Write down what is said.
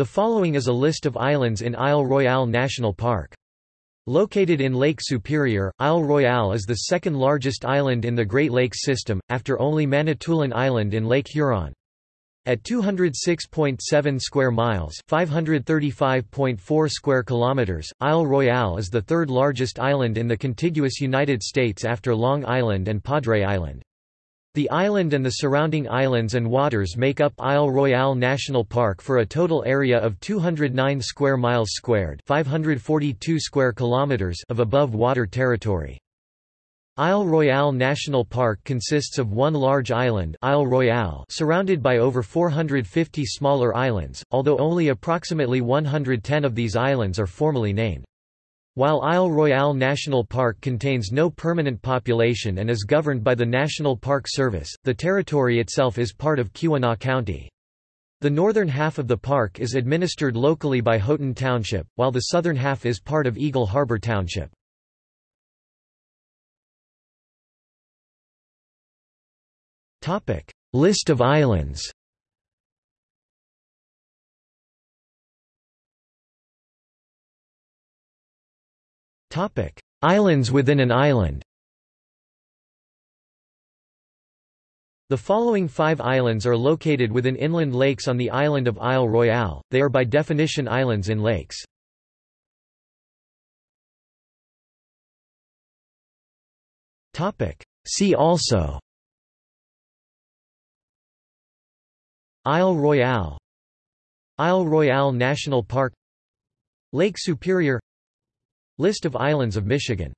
The following is a list of islands in Isle Royale National Park. Located in Lake Superior, Isle Royale is the second largest island in the Great Lakes system, after only Manitoulin Island in Lake Huron. At 206.7 square miles, 535.4 square kilometers, Isle Royale is the third largest island in the contiguous United States after Long Island and Padre Island. The island and the surrounding islands and waters make up Isle Royale National Park for a total area of 209 square miles squared, 542 square kilometers of above water territory. Isle Royale National Park consists of one large island Isle Royale surrounded by over 450 smaller islands, although only approximately 110 of these islands are formally named. While Isle Royale National Park contains no permanent population and is governed by the National Park Service, the territory itself is part of Keweenaw County. The northern half of the park is administered locally by Houghton Township, while the southern half is part of Eagle Harbor Township. List of islands Islands within an island. The following five islands are located within inland lakes on the island of Isle Royale, they are by definition islands in lakes. See also. Isle Royale. Isle Royale National Park. Lake Superior List of islands of Michigan